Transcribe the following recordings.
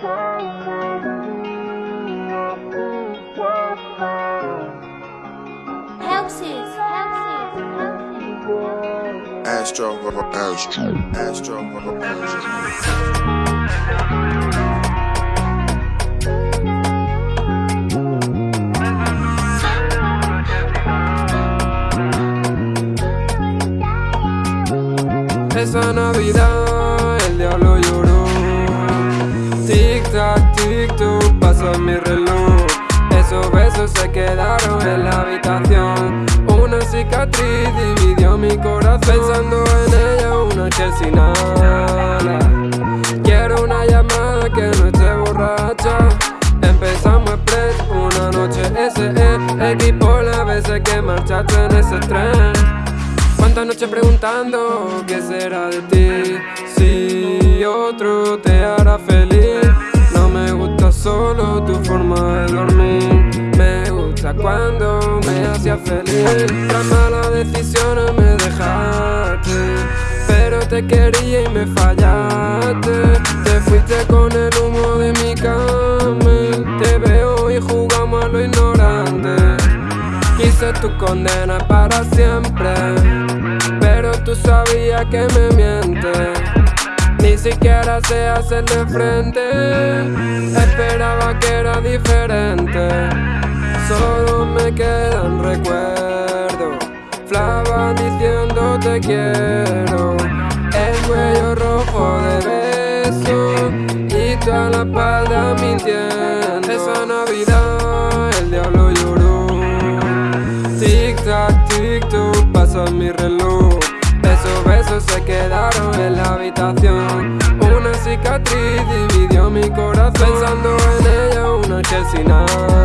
Houses, houses, houses. Astro, Astro, Astro, Astro. Esa Navidad el diablo cicatriz dividió mi corazón. Pensando en ella una noche sin nada. Quiero una llamada que no esté borracha. Empezamos express, una noche SE Equipo las veces que marchaste en ese tren. Cuántas noches preguntando qué será de ti Si otro te hará feliz. No me gusta solo tu forma de dormir. Me gusta cuando me hacía feliz. Tras malas decisiones me dejaste Pero te quería y me fallaste. Te fuiste con el humo de mi cama. Te veo y jugamos a lo ignorante. Quise tu condena para siempre Pero tú sabías que me mientes Ni siquiera sé hacerle frente. Esperaba que era diferente te quiero. El cuello rojo de beso Y toda la espalda mintiendo. Esa Navidad el diablo lloró. Tic tac, tic toc, pasa mi reloj. Esos besos se quedaron en la habitación. Una cicatriz dividió mi corazón. Pensando en ella una noche sin nada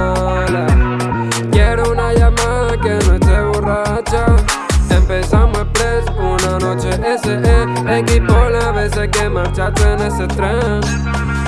una noche SE Equipo las veces que marchaste en ese tren